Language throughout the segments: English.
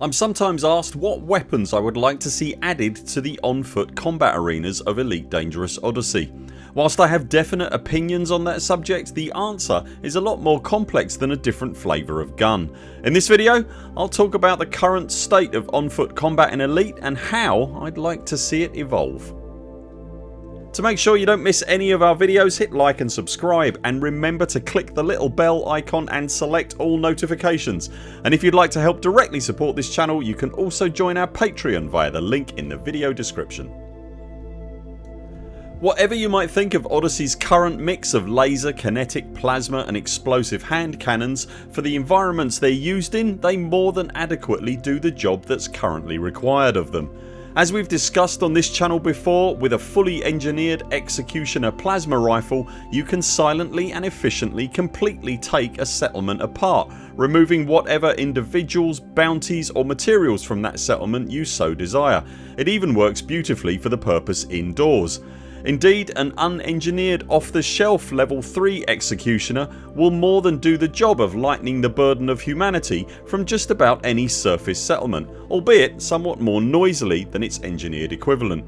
I'm sometimes asked what weapons I would like to see added to the on foot combat arenas of Elite Dangerous Odyssey. Whilst I have definite opinions on that subject the answer is a lot more complex than a different flavour of gun. In this video I'll talk about the current state of on foot combat in Elite and how I'd like to see it evolve. To make sure you don't miss any of our videos hit like and subscribe and remember to click the little bell icon and select all notifications and if you'd like to help directly support this channel you can also join our Patreon via the link in the video description. Whatever you might think of Odyssey's current mix of laser, kinetic, plasma and explosive hand cannons for the environments they're used in they more than adequately do the job that's currently required of them. As we've discussed on this channel before with a fully engineered Executioner plasma rifle you can silently and efficiently completely take a settlement apart removing whatever individuals, bounties or materials from that settlement you so desire. It even works beautifully for the purpose indoors. Indeed an unengineered off the shelf level 3 executioner will more than do the job of lightening the burden of humanity from just about any surface settlement albeit somewhat more noisily than its engineered equivalent.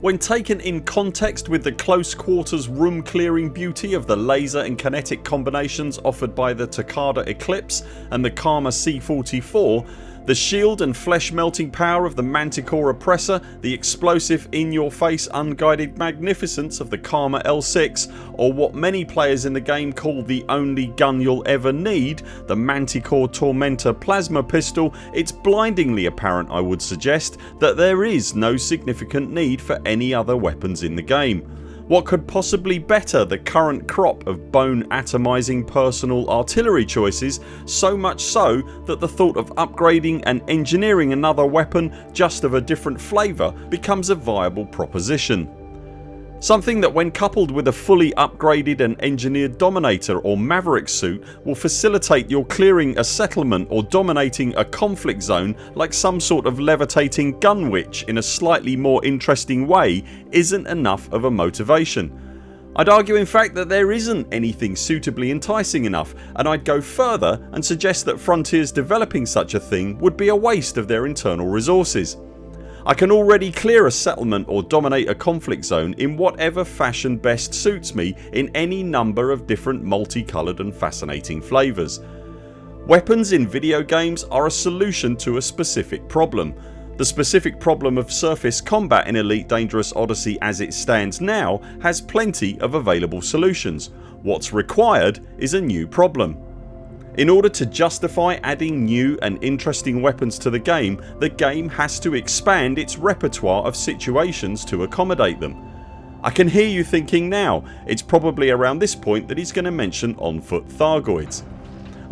When taken in context with the close quarters room clearing beauty of the laser and kinetic combinations offered by the Takada Eclipse and the Karma C44 the shield and flesh melting power of the Manticore Oppressor, the explosive in your face unguided magnificence of the Karma L6 or what many players in the game call the only gun you'll ever need the Manticore Tormentor plasma pistol it's blindingly apparent I would suggest that there is no significant need for any other weapons in the game. What could possibly better the current crop of bone atomising personal artillery choices so much so that the thought of upgrading and engineering another weapon just of a different flavour becomes a viable proposition. Something that when coupled with a fully upgraded and engineered Dominator or Maverick suit will facilitate your clearing a settlement or dominating a conflict zone like some sort of levitating gun witch in a slightly more interesting way isn't enough of a motivation. I'd argue in fact that there isn't anything suitably enticing enough and I'd go further and suggest that Frontiers developing such a thing would be a waste of their internal resources. I can already clear a settlement or dominate a conflict zone in whatever fashion best suits me in any number of different multicoloured and fascinating flavours. Weapons in video games are a solution to a specific problem. The specific problem of surface combat in Elite Dangerous Odyssey as it stands now has plenty of available solutions. What's required is a new problem. In order to justify adding new and interesting weapons to the game the game has to expand its repertoire of situations to accommodate them. I can hear you thinking now it's probably around this point that he's going to mention on foot Thargoids.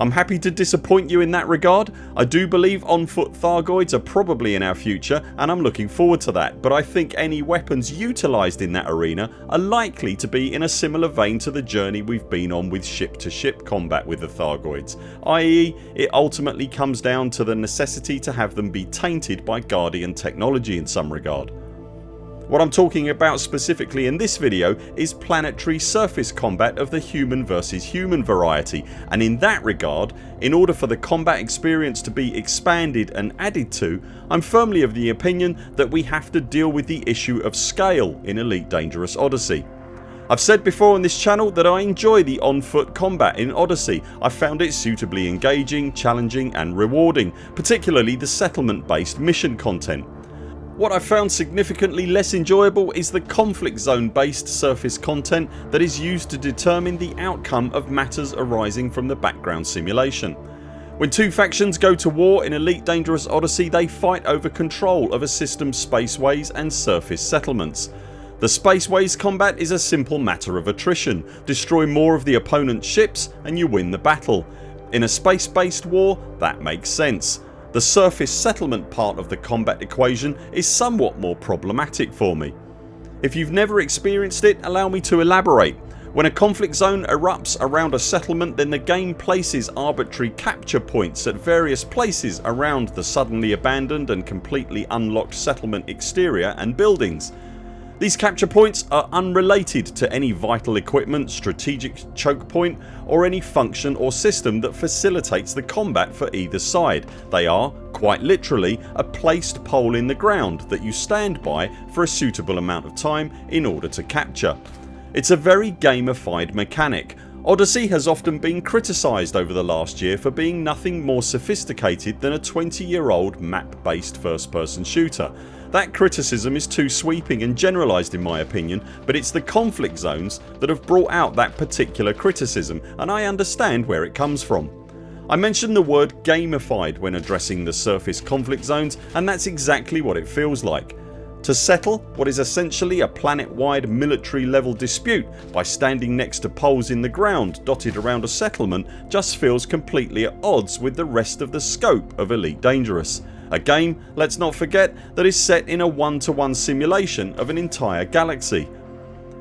I'm happy to disappoint you in that regard. I do believe on foot Thargoids are probably in our future and I'm looking forward to that but I think any weapons utilised in that arena are likely to be in a similar vein to the journey we've been on with ship to ship combat with the Thargoids i.e. it ultimately comes down to the necessity to have them be tainted by Guardian technology in some regard. What I'm talking about specifically in this video is planetary surface combat of the human versus human variety and in that regard in order for the combat experience to be expanded and added to I'm firmly of the opinion that we have to deal with the issue of scale in Elite Dangerous Odyssey. I've said before on this channel that I enjoy the on foot combat in Odyssey. I found it suitably engaging, challenging and rewarding particularly the settlement based mission content. What I found significantly less enjoyable is the conflict zone based surface content that is used to determine the outcome of matters arising from the background simulation. When two factions go to war in Elite Dangerous Odyssey they fight over control of a system's spaceways and surface settlements. The spaceways combat is a simple matter of attrition. Destroy more of the opponent's ships and you win the battle. In a space based war that makes sense. The surface settlement part of the combat equation is somewhat more problematic for me. If you've never experienced it allow me to elaborate. When a conflict zone erupts around a settlement then the game places arbitrary capture points at various places around the suddenly abandoned and completely unlocked settlement exterior and buildings. These capture points are unrelated to any vital equipment, strategic choke point or any function or system that facilitates the combat for either side. They are, quite literally, a placed pole in the ground that you stand by for a suitable amount of time in order to capture. It's a very gamified mechanic. Odyssey has often been criticised over the last year for being nothing more sophisticated than a 20 year old map based first person shooter that criticism is too sweeping and generalised in my opinion but it's the conflict zones that have brought out that particular criticism and I understand where it comes from. I mentioned the word gamified when addressing the surface conflict zones and that's exactly what it feels like. To settle what is essentially a planet wide military level dispute by standing next to poles in the ground dotted around a settlement just feels completely at odds with the rest of the scope of Elite Dangerous. A game, let's not forget, that is set in a one to one simulation of an entire galaxy.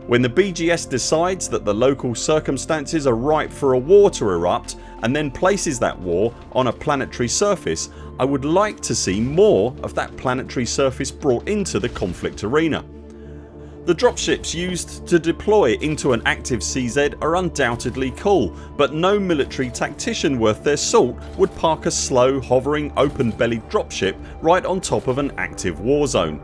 When the BGS decides that the local circumstances are ripe for a war to erupt and then places that war on a planetary surface I would like to see more of that planetary surface brought into the conflict arena. The dropships used to deploy into an active CZ are undoubtedly cool but no military tactician worth their salt would park a slow hovering open bellied dropship right on top of an active warzone.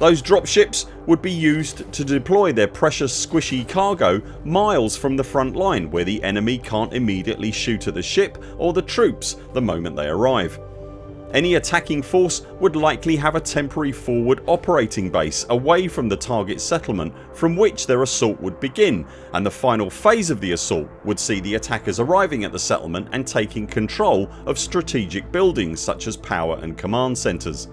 Those dropships would be used to deploy their precious squishy cargo miles from the front line where the enemy can't immediately shoot at the ship or the troops the moment they arrive. Any attacking force would likely have a temporary forward operating base away from the target settlement from which their assault would begin and the final phase of the assault would see the attackers arriving at the settlement and taking control of strategic buildings such as power and command centres.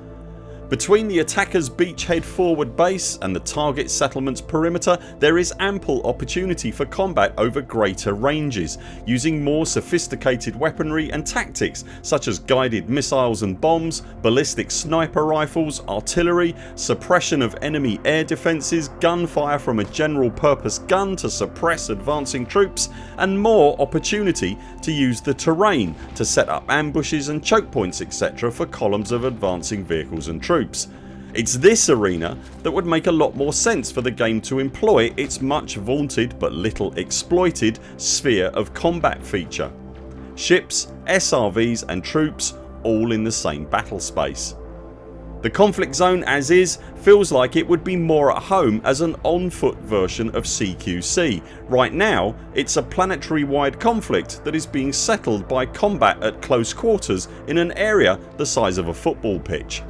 Between the attackers beachhead forward base and the target settlements perimeter there is ample opportunity for combat over greater ranges using more sophisticated weaponry and tactics such as guided missiles and bombs, ballistic sniper rifles, artillery, suppression of enemy air defences, gunfire from a general purpose gun to suppress advancing troops and more opportunity to use the terrain to set up ambushes and choke points etc for columns of advancing vehicles and troops troops. It's this arena that would make a lot more sense for the game to employ its much vaunted but little exploited sphere of combat feature. Ships, SRVs and troops all in the same battle space. The conflict zone as is feels like it would be more at home as an on foot version of CQC. Right now it's a planetary wide conflict that is being settled by combat at close quarters in an area the size of a football pitch.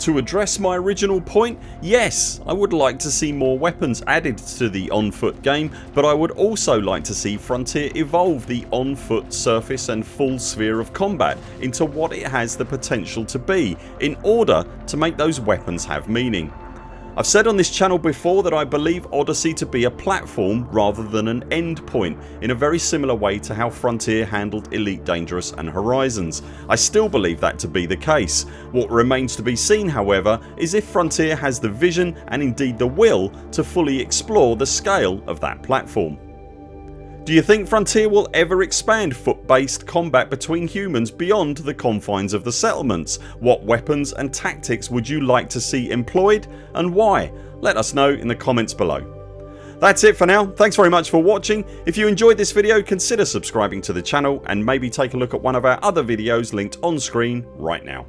To address my original point yes I would like to see more weapons added to the on foot game but I would also like to see Frontier evolve the on foot surface and full sphere of combat into what it has the potential to be in order to make those weapons have meaning. I've said on this channel before that I believe Odyssey to be a platform rather than an end point in a very similar way to how Frontier handled Elite Dangerous and Horizons. I still believe that to be the case. What remains to be seen however is if Frontier has the vision and indeed the will to fully explore the scale of that platform. Do you think Frontier will ever expand foot based combat between humans beyond the confines of the settlements? What weapons and tactics would you like to see employed and why? Let us know in the comments below. That's it for now. Thanks very much for watching. If you enjoyed this video consider subscribing to the channel and maybe take a look at one of our other videos linked on screen right now.